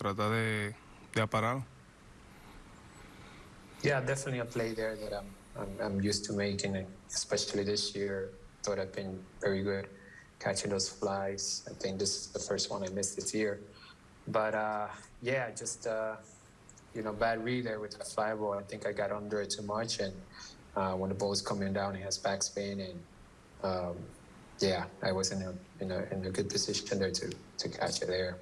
trata de, de aparar. Yeah, definitely a play there that I'm, I'm, I'm used to making, especially this year. Thought I've been very good catching those flies. I think this is the first one I missed this year. But uh, yeah, just uh, you know, bad read there with the fly ball. I think I got under it too much, and uh, when the ball's coming down, it has backspin, and um, yeah, I was in a, in a in a good position there to to catch it there.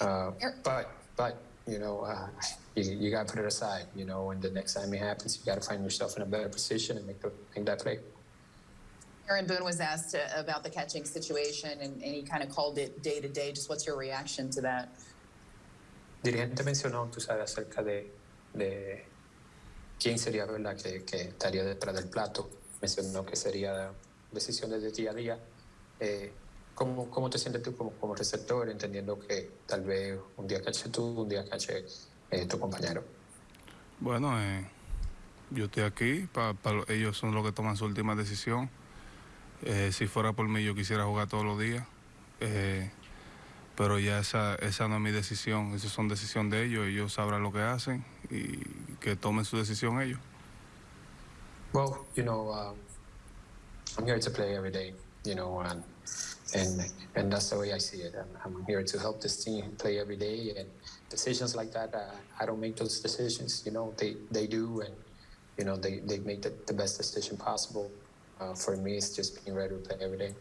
Uh, but but you know, uh, you, you got to put it aside. You know, when the next time it happens, you got to find yourself in a better position and make the make that play. Aaron Boone was asked uh, about the catching situation, and, and he kind of called it day to day. Just what's your reaction to that? dirigente mencionó, tú sabes, acerca de, de quién sería ¿verdad? Que, que estaría detrás del plato. Mencionó que sería decisiones de día a día. Eh, ¿cómo, ¿Cómo te sientes tú como, como receptor, entendiendo que tal vez un día cache tú, un día cache eh, tu compañero? Bueno, eh, yo estoy aquí, pa- pa- ellos son los que toman su última decisión. Eh, si fuera por mí, yo quisiera jugar todos los días. Eh, pero ya esa, esa no es mi decisión, esas son decisión de ellos, ellos sabrán lo que hacen y que tomen su decisión ellos. Well, you know, um, I'm here to play every day, you know, and and and that's the way I see it. I'm, I'm here to help this team play every day, and decisions like that, uh, I don't make those decisions. You know, they they do, and you know, they they make the, the best decision possible. Uh, for me, it's just being ready to play every day.